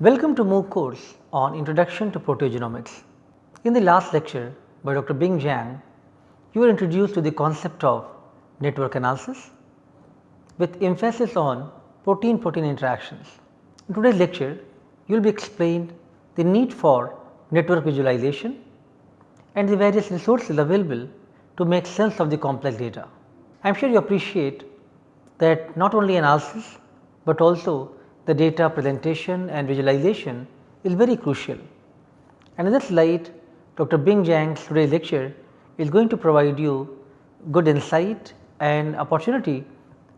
Welcome to MOOC course on Introduction to Proteogenomics. In the last lecture by Dr. Bing Zhang, you were introduced to the concept of network analysis with emphasis on protein-protein interactions. In today's lecture, you will be explained the need for network visualization and the various resources available to make sense of the complex data. I am sure you appreciate that not only analysis, but also the data presentation and visualization is very crucial. And in this light, Dr. Bing Zhang's today's lecture is going to provide you good insight and opportunity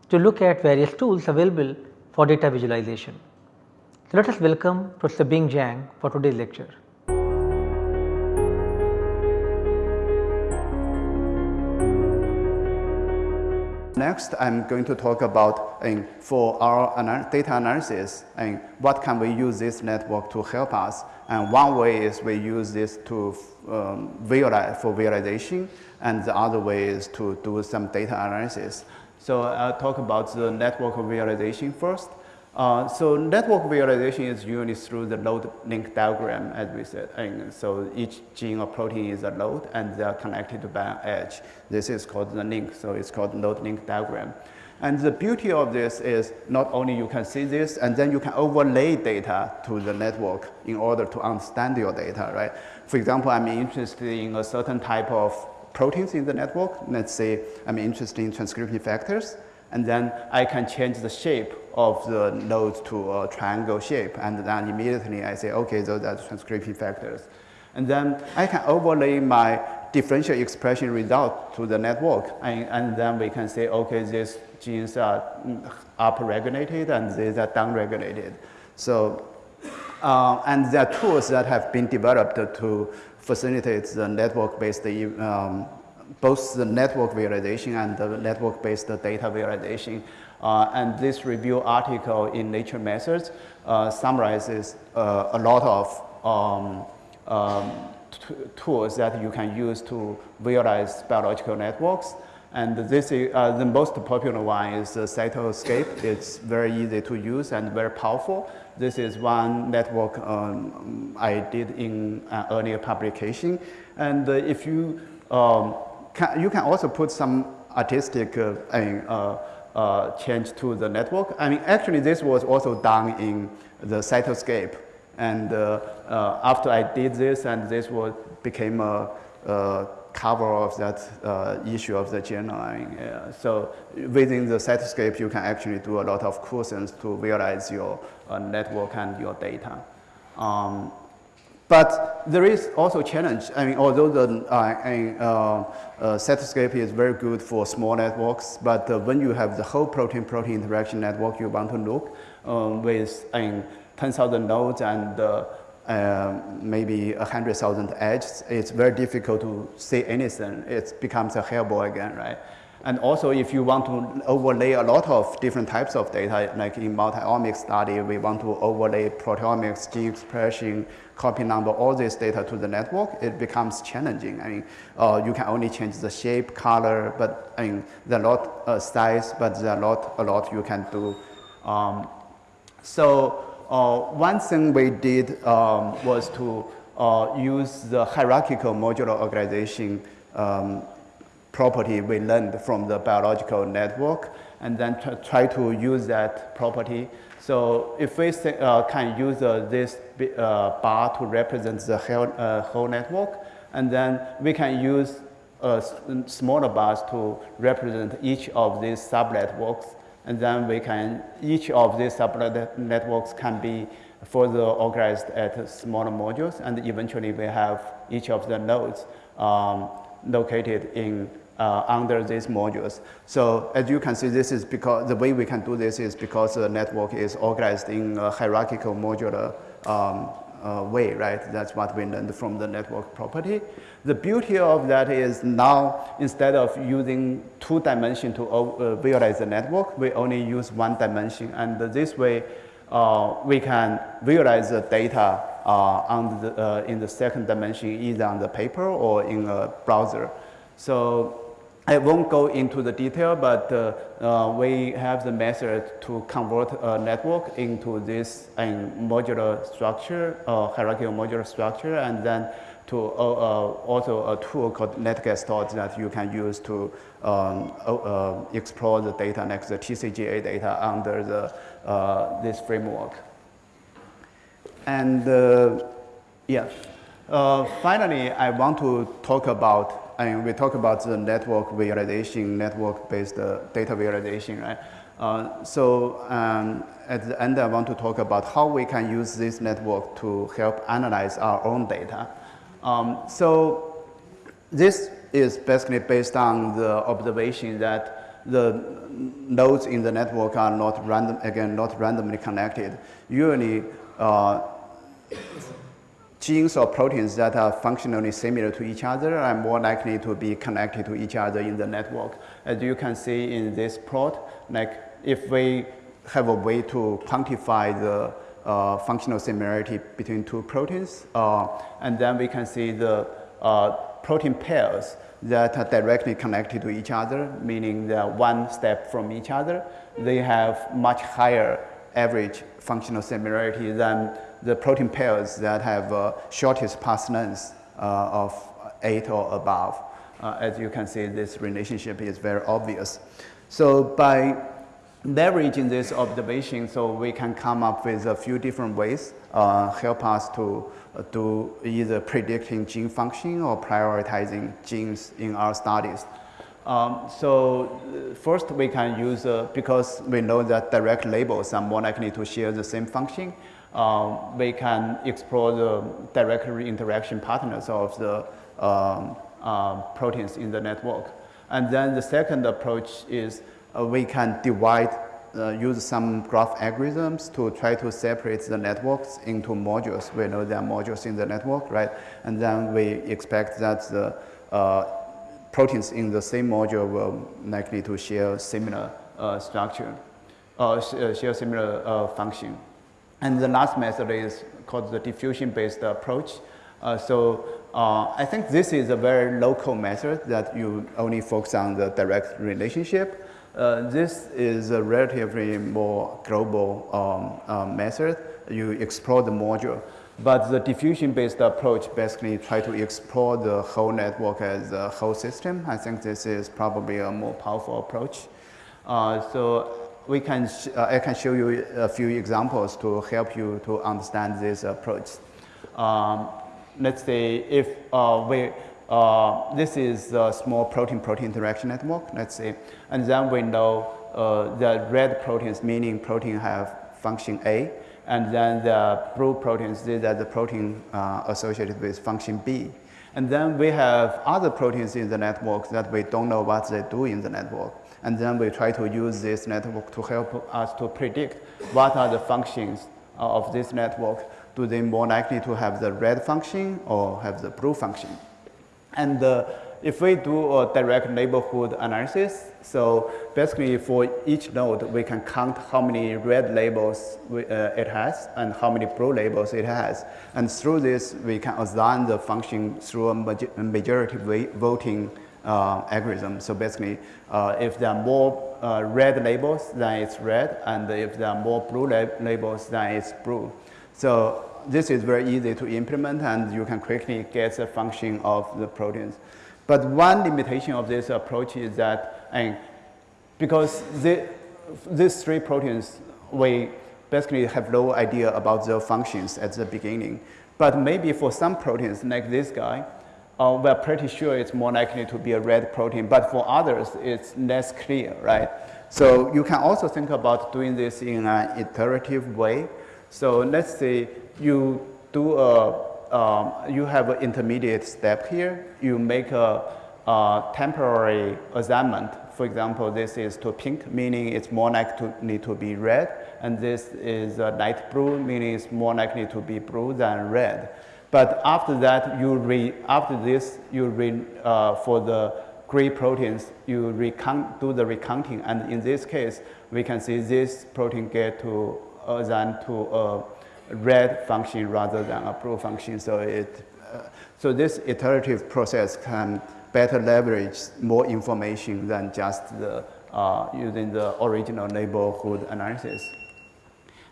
to look at various tools available for data visualization. So, let us welcome Professor Bing for today's lecture. Next, I'm going to talk about uh, for our ana data analysis and what can we use this network to help us. And one way is we use this to um, visualize for visualization, and the other way is to do some data analysis. So I'll talk about the network visualization first. Uh, so network visualization is usually through the node link diagram as we said. And so each gene or protein is a node and they are connected by an edge. This is called the link, so it's called node link diagram. And the beauty of this is not only you can see this and then you can overlay data to the network in order to understand your data, right? For example, I'm interested in a certain type of proteins in the network. Let's say I'm interested in transcription factors and then I can change the shape of the nodes to a triangle shape and then immediately I say okay those are transcription factors. And then I can overlay my differential expression result to the network and, and then we can say okay these genes are upregulated and these are downregulated. So uh, and there are tools that have been developed to facilitate the network-based um, both the network visualization and the network-based data visualization. Uh, and this review article in Nature Methods uh, summarizes uh, a lot of um, um, tools that you can use to visualize biological networks. And this is, uh, the most popular one is uh, Cytoscape. It's very easy to use and very powerful. This is one network um, I did in an earlier publication. And uh, if you um, can, you can also put some artistic uh, uh, uh, change to the network. I mean, actually, this was also done in the Cytoscape. And uh, uh, after I did this, and this was became a, a cover of that uh, issue of the journal. I mean, so within the Cytoscape, you can actually do a lot of cool things to realize your network and your data. Um, but there is also challenge. I mean, although the uh, uh, is very good for small networks, but uh, when you have the whole protein-protein interaction network you want to look um, with I mean, 10,000 nodes and uh, uh, maybe 100,000 edges, it's very difficult to see anything. It becomes a hairball again, right? And also if you want to overlay a lot of different types of data, like in multi-omics study, we want to overlay proteomics, gene expression, copy number, all this data to the network, it becomes challenging. I mean, uh, you can only change the shape, color, but I mean, there are a lot uh, size, but there are a lot, a lot you can do. Um, so uh, one thing we did um, was to uh, use the hierarchical modular organization um, property we learned from the biological network and then try to use that property. So if we uh, can use uh, this uh, bar to represent the whole, uh, whole network, and then we can use uh, smaller bars to represent each of these sub-networks, and then we can, each of these sub-networks can be further organized at smaller modules, and eventually we have each of the nodes um, located in uh, under these modules. So as you can see, this is because the way we can do this is because the network is organized in a hierarchical modular um, uh, way, right? That's what we learned from the network property. The beauty of that is now instead of using two dimension to uh, visualize the network, we only use one dimension, and this way uh, we can visualize the data on the, uh, in the second dimension either on the paper or in a browser. So I won't go into the detail, but uh, uh, we have the method to convert a network into this um, modular structure, uh, hierarchical modular structure, and then to uh, uh, also a tool called NetGestalt that you can use to um, uh, explore the data next to the TCGA data under the, this framework. And yeah, finally, I want to talk about and we talk about the network visualization, network-based uh, data visualization, right? Uh, so um, at the end, I want to talk about how we can use this network to help analyze our own data. Um, so this is basically based on the observation that the nodes in the network are not random, again, not randomly connected. Usually, uh, genes or proteins that are functionally similar to each other are more likely to be connected to each other in the network. As you can see in this plot, like if we have a way to quantify the uh, functional similarity between two proteins, uh, and then we can see the uh, protein pairs that are directly connected to each other, meaning they're one step from each other. They have much higher average functional similarity than the protein pairs that have uh, shortest path length uh, of 8 or above. Uh, as you can see, this relationship is very obvious. So by leveraging this observation, so we can come up with a few different ways, uh, help us to do either predicting gene function or prioritizing genes in our studies. Um, so first we can use, uh, because we know that direct labels are more likely to share the same function, um, we can explore the direct interaction patterns of the um, uh, proteins in the network. And then the second approach is uh, we can divide, uh, use some graph algorithms to try to separate the networks into modules. We know there are modules in the network, right? And then we expect that the uh, proteins in the same module will likely to share similar uh, structure, uh, uh, share similar function. And the last method is called the diffusion-based approach. Uh, so uh, I think this is a very local method that you only focus on the direct relationship. Uh, this is a relatively more global um, method. You explore the module. But the diffusion-based approach basically try to explore the whole network as a whole system. I think this is probably a more powerful approach. Uh, so we can uh, I can show you a few examples to help you to understand this approach. Um, let's say if uh, we uh, this is a small protein-protein interaction network, let's say, and then we know uh, the red proteins, meaning protein have function A, and then the blue proteins, these are the protein uh, associated with function B. And then we have other proteins in the network that we don't know what they do in the network. And then we try to use this network to help us to predict what are the functions of this network. Do they more likely to have the red function or have the blue function? And uh, if we do a direct neighborhood analysis, so basically for each node, we can count how many red labels we, uh, it has and how many blue labels it has. And through this, we can assign the function through a majority voting uh, algorithm. So basically, uh, if there are more uh, red labels, then it's red, and if there are more blue lab labels, then it's blue. So this is very easy to implement, and you can quickly get the function of the proteins. But one limitation of this approach is that, and because the, these three proteins, we basically have no idea about their functions at the beginning. But maybe for some proteins, like this guy, uh, we're pretty sure it's more likely to be a red protein, but for others, it's less clear, right? So you can also think about doing this in an iterative way. So let's say you do a, um, you have an intermediate step here. You make a, a, temporary assignment. For example, this is to pink, meaning it's more likely to need to be red. And this is a light blue, meaning it's more likely to be blue than red. But after that, you re, after this, you re, uh, for the gray proteins, you recount, do the recounting. And in this case, we can see this protein get to uh, than to a red function rather than a blue function. So it, uh, so this iterative process can better leverage more information than just the, uh, using the original neighborhood analysis.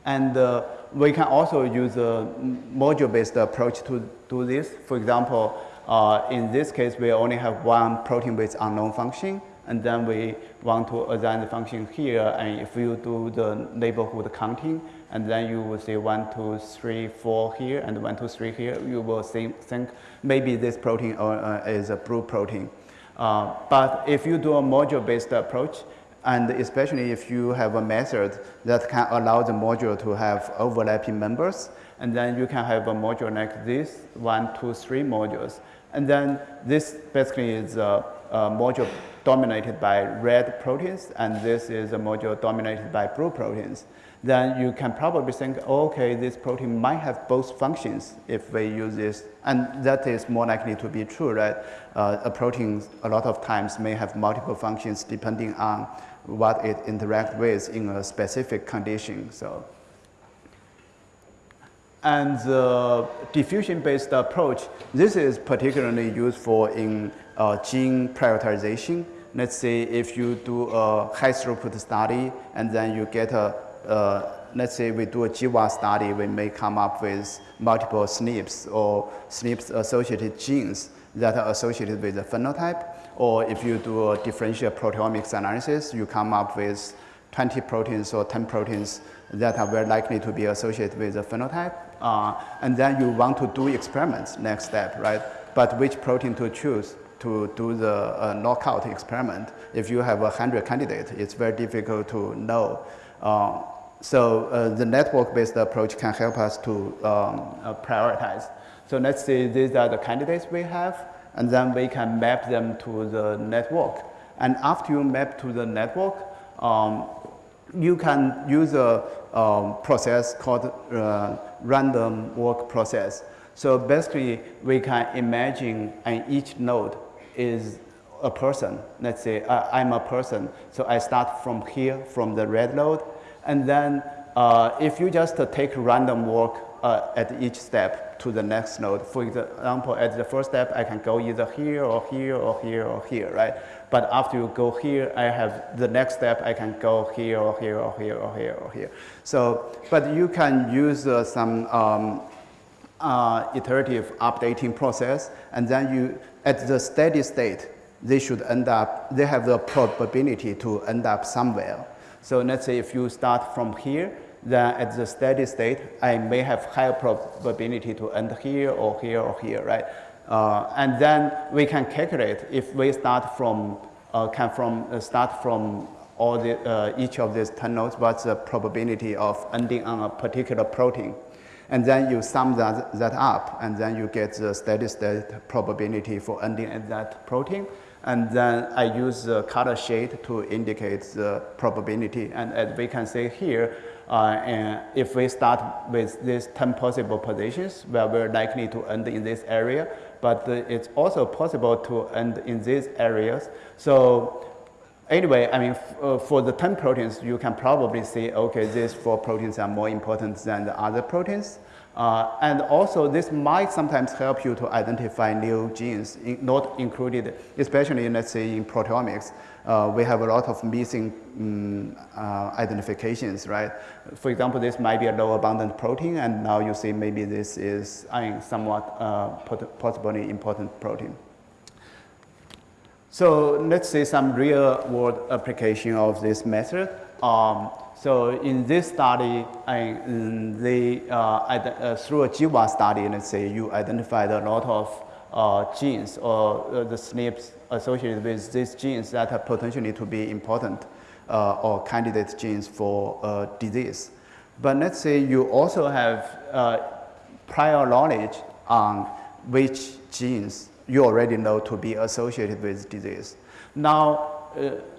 And uh, we can also use a module-based approach to do this. For example, uh, in this case, we only have one protein with unknown function, and then we want to assign the function here, and if you do the neighborhood counting, and then you will see one, two, three, four here, and one, two, three here, you will think, think maybe this protein uh, is a blue protein. Uh, but if you do a module-based approach, and especially if you have a method that can allow the module to have overlapping members, and then you can have a module like this, one, two, three modules. And then this basically is a, a module dominated by red proteins, and this is a module dominated by blue proteins then you can probably think, okay, this protein might have both functions if we use this. And that is more likely to be true, right? Uh, a protein a lot of times may have multiple functions depending on what it interacts with in a specific condition. So, and the diffusion-based approach, this is particularly useful in uh, gene prioritization. Let's say if you do a high throughput study and then you get a uh, let's say we do a GWAS study, we may come up with multiple SNPs or SNPs associated genes that are associated with the phenotype. Or if you do a differential proteomics analysis, you come up with 20 proteins or 10 proteins that are very likely to be associated with the phenotype. Uh, and then you want to do experiments next step, right? But which protein to choose to do the uh, knockout experiment? If you have a 100 candidates, it's very difficult to know. Uh, so uh, the network-based approach can help us to um, uh, prioritize. So let's say these are the candidates we have, and then we can map them to the network. And after you map to the network, um, you can use a um, process called uh, random walk process. So basically, we can imagine and each node is a person. Let's say uh, I'm a person, so I start from here, from the red node, and then uh, if you just uh, take random walk uh, at each step to the next node, for example, at the first step, I can go either here or here or here or here, right? But after you go here, I have the next step, I can go here or here or here or here or here. So, but you can use uh, some um, uh, iterative updating process, and then you, at the steady state, they should end up, they have the probability to end up somewhere. So let's say if you start from here, then at the steady state, I may have higher probability to end here or here or here, right? Uh, and then we can calculate if we start from, uh, can from uh, start from all the, uh, each of these 10 nodes, what's the probability of ending on a particular protein. And then you sum that, that up, and then you get the steady state probability for ending at that protein. And then I use the color shade to indicate the probability. And as we can see here, uh, and if we start with these 10 possible positions, where we're likely to end in this area, but uh, it's also possible to end in these areas. So anyway, I mean, uh, for the 10 proteins, you can probably see, okay, these four proteins are more important than the other proteins. Uh, and also this might sometimes help you to identify new genes in, not included, especially let's say in proteomics. Uh, we have a lot of missing um, uh, identifications, right? For example, this might be a low abundant protein and now you see maybe this is mean, somewhat uh, possibly important protein. So let's say some real world application of this method. Um, so in this study, I, they, uh, uh, through a GWAS study, let's say you identified a lot of uh, genes or uh, the SNPs associated with these genes that are potentially to be important uh, or candidate genes for uh, disease. But let's say you also have prior knowledge on which genes you already know to be associated with disease. Now,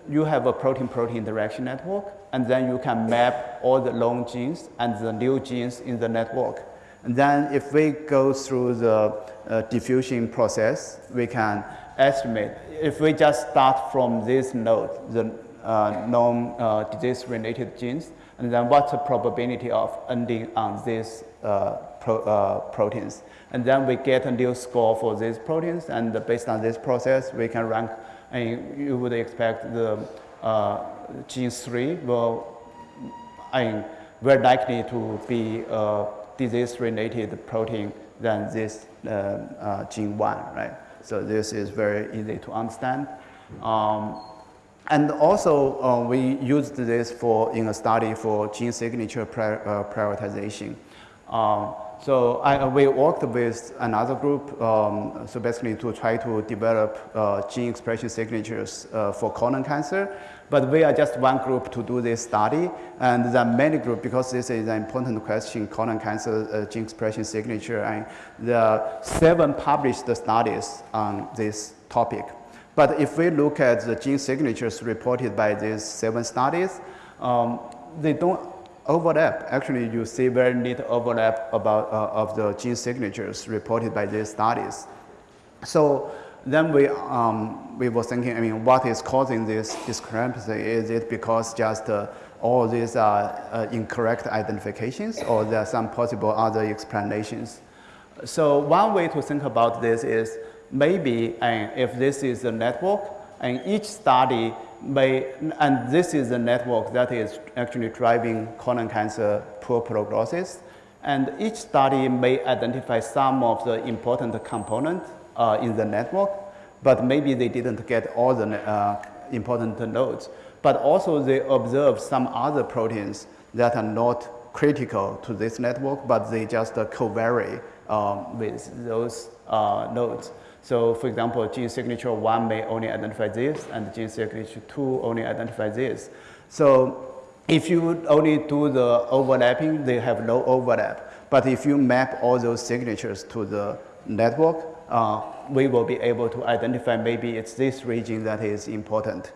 you have a protein-protein interaction network, and then you can map all the long genes and the new genes in the network. And then if we go through the uh, diffusion process, we can estimate, if we just start from this node, the uh, known uh, disease-related genes, and then what's the probability of ending on these uh, pro, uh, proteins. And then we get a new score for these proteins, and based on this process, we can rank, and you would expect the uh, gene 3 will, I mean, very likely to be a disease-related protein than this uh, uh, gene 1, right? So this is very easy to understand. Um, and also, uh, we used this for in a study for gene signature uh, prioritization. Um, so I, we worked with another group, um, so basically to try to develop uh, gene expression signatures uh, for colon cancer. But we are just one group to do this study, and there are many groups because this is an important question, colon cancer uh, gene expression signature, and there are seven published studies on this topic. But if we look at the gene signatures reported by these seven studies, um, they don't overlap. Actually, you see very little overlap about, uh, of the gene signatures reported by these studies. So then we, um, we were thinking, I mean, what is causing this discrepancy? Is it because just uh, all these are uh, incorrect identifications or there are some possible other explanations? So one way to think about this is maybe uh, if this is a network and each study may, and this is the network that is actually driving colon cancer poor prognosis, and each study may identify some of the important components uh, in the network, but maybe they didn't get all the uh, important nodes. But also they observe some other proteins that are not critical to this network, but they just uh, co-vary um, with those uh, nodes. So for example, gene signature 1 may only identify this, and gene signature 2 only identify this. So if you would only do the overlapping, they have no overlap. But if you map all those signatures to the network, uh, we will be able to identify maybe it's this region that is important.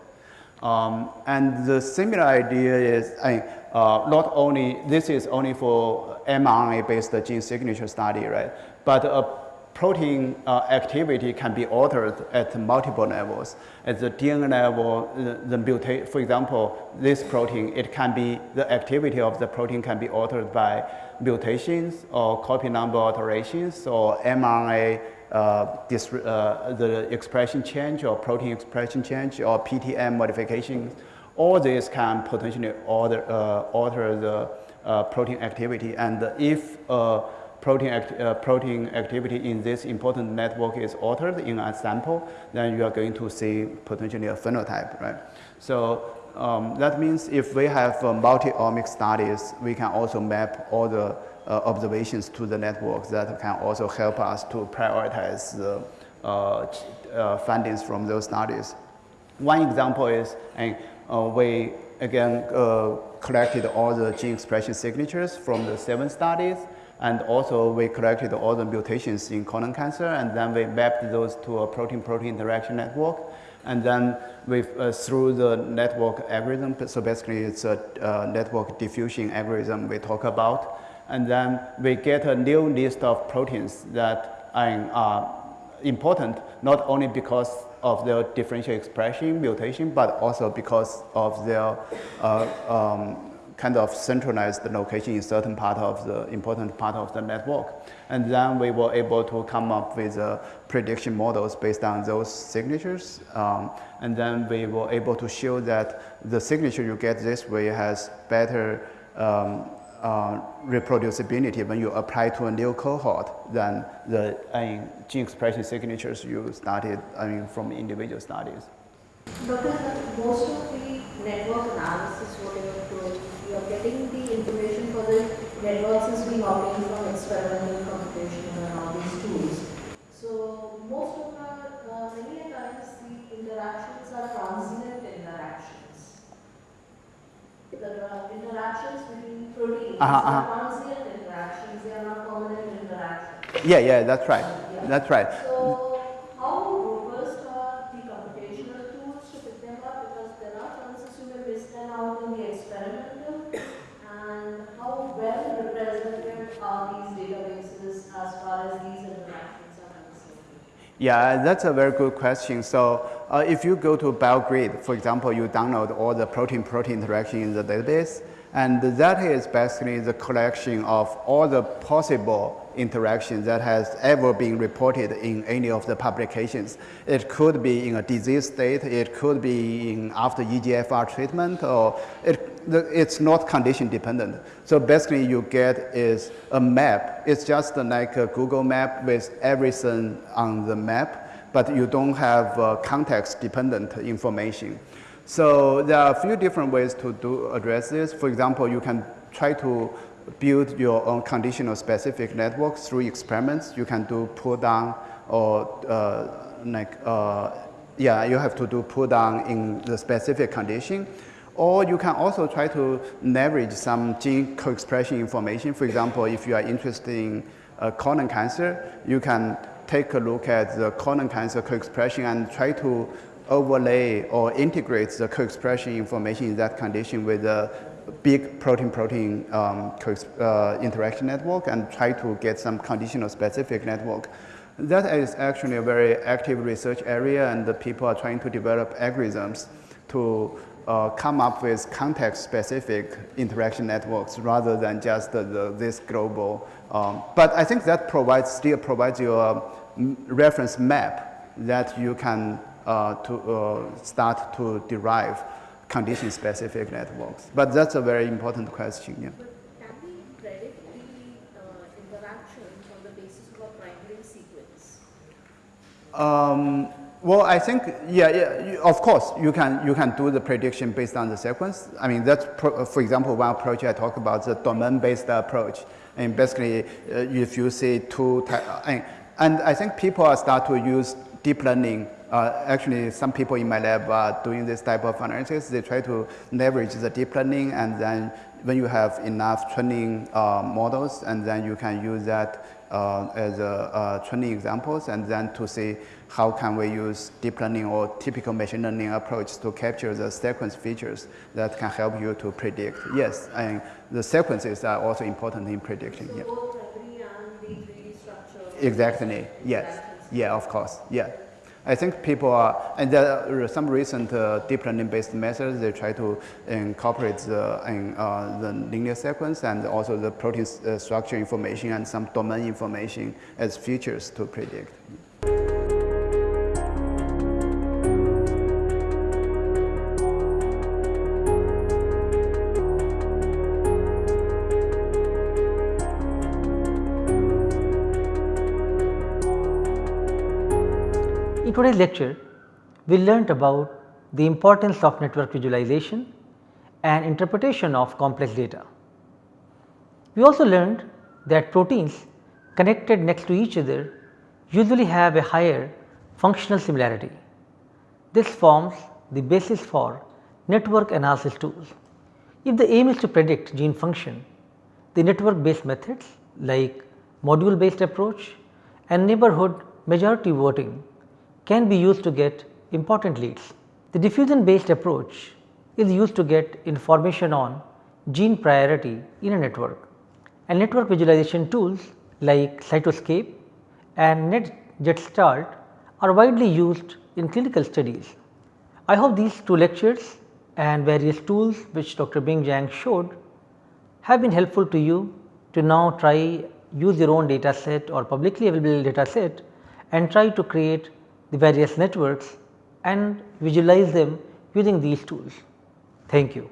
Um, and the similar idea is uh, not only, this is only for mRNA-based gene signature study, right? But a protein uh, activity can be altered at multiple levels. At the DNA level, the, the mutate, for example, this protein, it can be, the activity of the protein can be altered by mutations or copy number alterations or mRNA uh, this, uh, the expression change or protein expression change or PTM modifications. All these can potentially alter, uh, alter the uh, protein activity and if protein, act, uh, protein activity in this important network is altered in a sample, then you are going to see potentially a phenotype, right? So um, that means if we have uh, multi-omic studies, we can also map all the uh, observations to the network that can also help us to prioritize the uh, uh, findings from those studies. One example is uh, we again collected all the gene expression signatures from the seven studies and also we collected all the mutations in colon cancer and then we mapped those to a protein-protein interaction network. And then we, uh, through the network algorithm, so basically it's a uh, network diffusion algorithm we talk about. And then we get a new list of proteins that are important, not only because of their differential expression mutation, but also because of their uh, um, kind of centralized the location in certain part of the important part of the network. And then we were able to come up with uh, prediction models based on those signatures. Um, and then we were able to show that the signature you get this way has better um, uh, reproducibility when you apply to a new cohort than the I mean, gene expression signatures you started I mean, from individual studies. Doctor, most of the network analysis, whatever you are getting the information for the networks is being obtained from experimental computation and all these tools. So most of the, uh, many times the interactions are transient interactions. The uh, interactions between proteins uh -huh, are uh-huh. transient interactions, they are not permanent interactions. Yeah, yeah, that's right. Yeah. That's right. So Yeah, that's a very good question. So uh, if you go to BioGrid, for example, you download all the protein-protein interaction in the database, And that is basically the collection of all the possible interactions that has ever been reported in any of the publications. It could be in a disease state, it could be in after EGFR treatment, or it, the, it's not condition dependent. So basically you get is a map. It's just like a Google map with everything on the map, but you don't have uh, context dependent information. So there are a few different ways to do address this. For example, you can try to build your own conditional specific network through experiments. You can do pull down or uh, like, uh, yeah, you have to do pull down in the specific condition. Or you can also try to leverage some gene co-expression information. For example, if you are interested in uh, colon cancer, you can take a look at the colon cancer co-expression and try to overlay or integrate the co-expression information in that condition with a big protein-protein um, uh, interaction network and try to get some conditional specific network. That is actually a very active research area and the people are trying to develop algorithms to uh, come up with context-specific interaction networks rather than just the, the, this global. Um, but I think that provides, still provides you a reference map that you can uh, to uh, start to derive condition-specific networks. But that's a very important question. Yeah. Can we predict the uh, interactions on the basis of a primary sequence? Um, well, I think, yeah, yeah, of course, you can, you can do the prediction based on the sequence. I mean, that's, for example, one approach I talk about, the domain-based approach. And basically, uh, if you see two, and, and I think people are start to use deep learning uh, actually, some people in my lab are doing this type of analysis. They try to leverage the deep learning, and then when you have enough training uh, models, and then you can use that uh, as a, uh, training examples, and then to see how can we use deep learning or typical machine learning approach to capture the sequence features that can help you to predict. Yes, and the sequences are also important in predicting. So yeah. Exactly. Yes. Yeah. Of course. Yeah. I think people are, and there are some recent uh, deep learning based methods, they try to incorporate the, uh, the linear sequence and also the protein uh, structure information and some domain information as features to predict. Today's lecture, we learnt about the importance of network visualization and interpretation of complex data. We also learned that proteins connected next to each other usually have a higher functional similarity. This forms the basis for network analysis tools. If the aim is to predict gene function, the network based methods like module based approach and neighborhood majority voting can be used to get important leads. The diffusion based approach is used to get information on gene priority in a network and network visualization tools like Cytoscape and NetGestalt are widely used in clinical studies. I hope these two lectures and various tools which Dr. Bing Zhang showed have been helpful to you to now try use your own data set or publicly available data set and try to create the various networks and visualize them using these tools. Thank you.